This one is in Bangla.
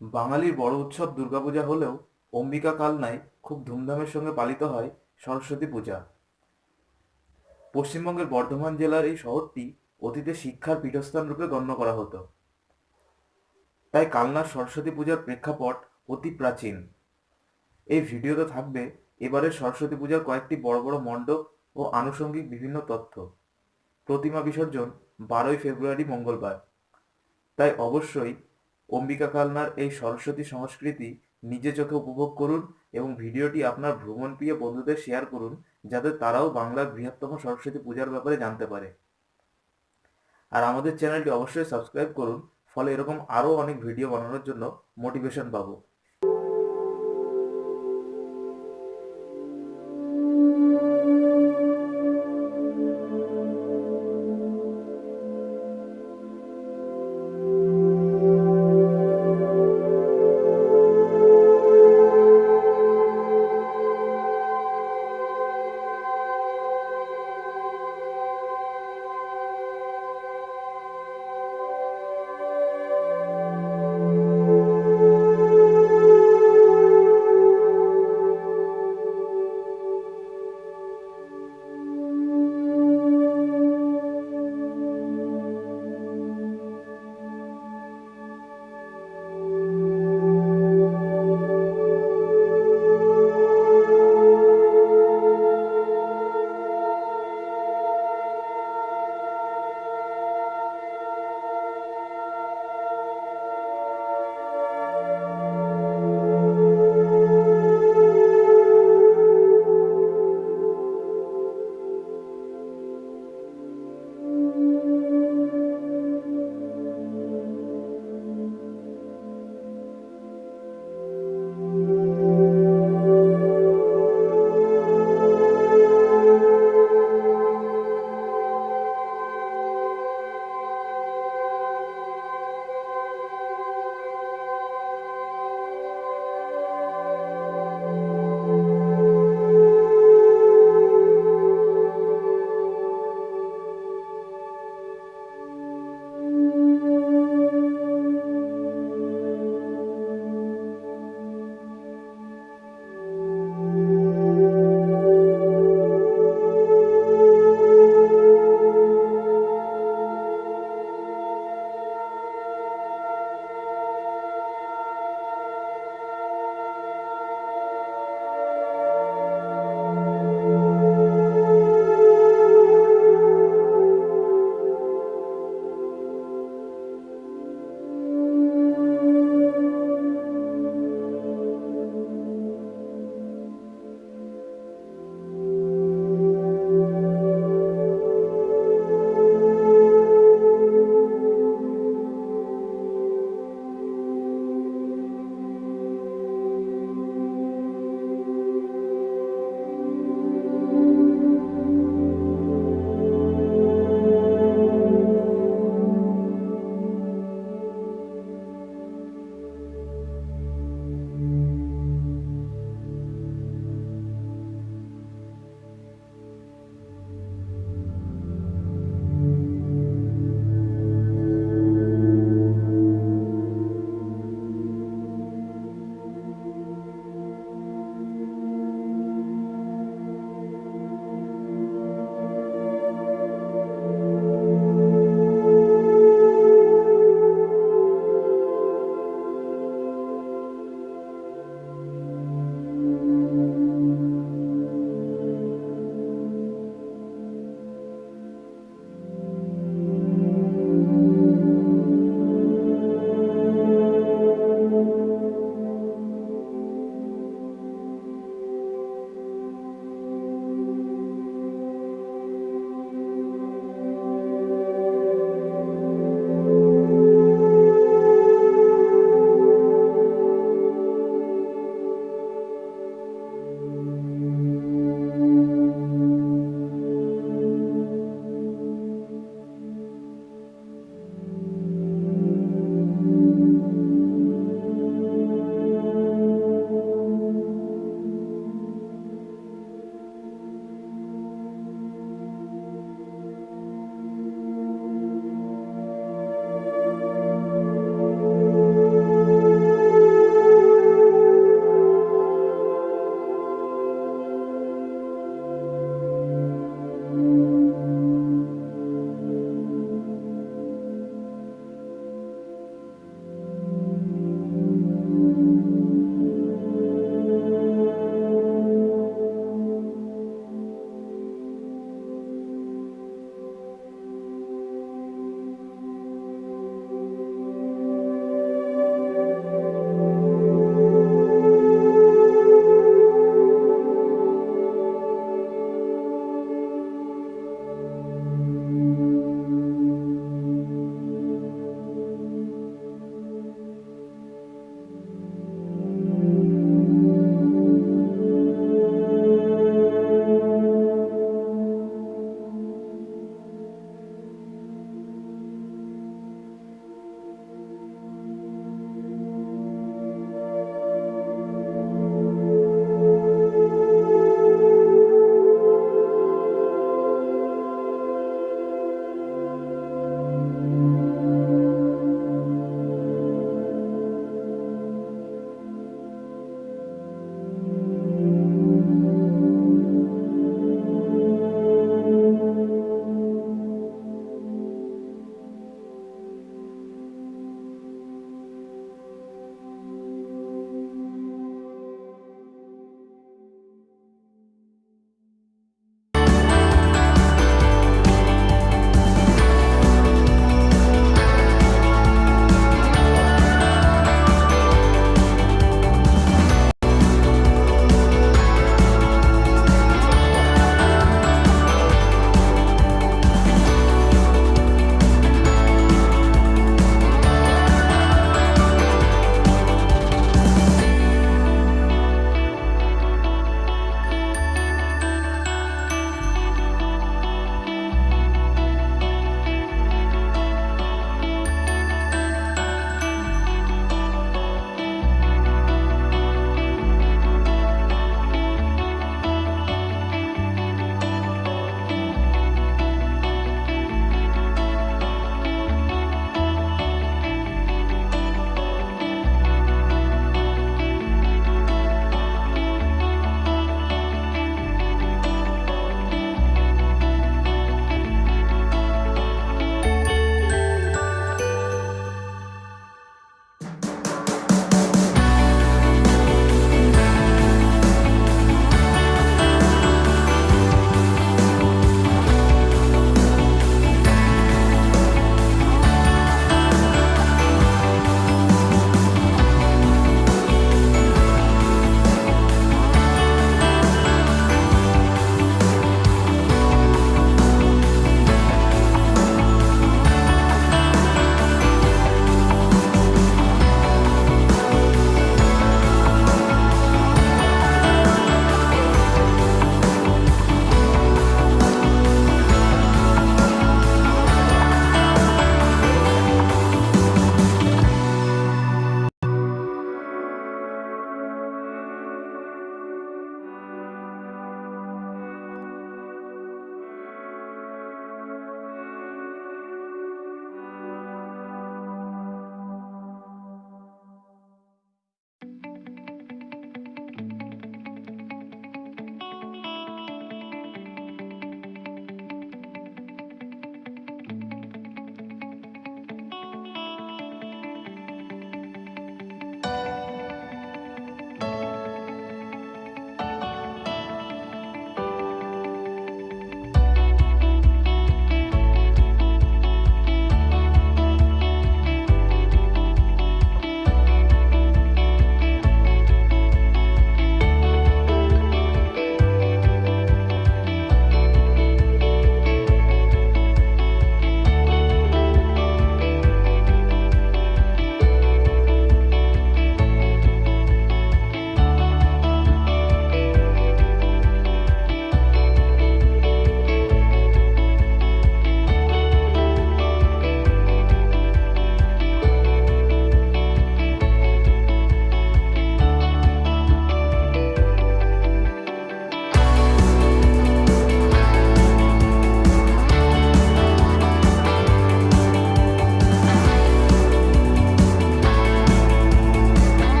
বাঙালির বড় উৎসব দুর্গাপূজা হলেও অম্বিকা কালনায় খুব ধুমধামের সঙ্গে পালিত হয় সরস্বতী পূজা। পশ্চিমবঙ্গের বর্ধমান জেলার এই শহরটি অতীতে শিক্ষার পীঠস্থান রূপে গণ্য করা হতো। তাই কালনার সরস্বতী পূজার প্রেক্ষাপট অতি প্রাচীন। এই ভিডিওতে থাকবে এবারের সরস্বতী পূজার কয়েকটি বড় বড় মণ্ডপ ও আনুষঙ্গিক বিভিন্ন তথ্য। প্রতিমা বিসর্জন বারোই ফেব্রুয়ারি মঙ্গলবার। তাই অবশ্যই অম্বিকা কালনার এই সরস্বতী সংস্কৃতি নিজে চোখে উপভোগ করুন এবং ভিডিওটি আপনার ভ্রমণ প্রিয় বন্ধুদের শেয়ার করুন, যাতে তারাও বাংলার বৃহত্তম সরস্বতী পূজার ব্যাপারে জানতে পারে। আর আমাদের চ্যানেলটি অবশ্যই সাবস্ক্রাইব করুন, ফলে এরকম আরও অনেক ভিডিও বানানোর জন্য মোটিভেশন পাবো।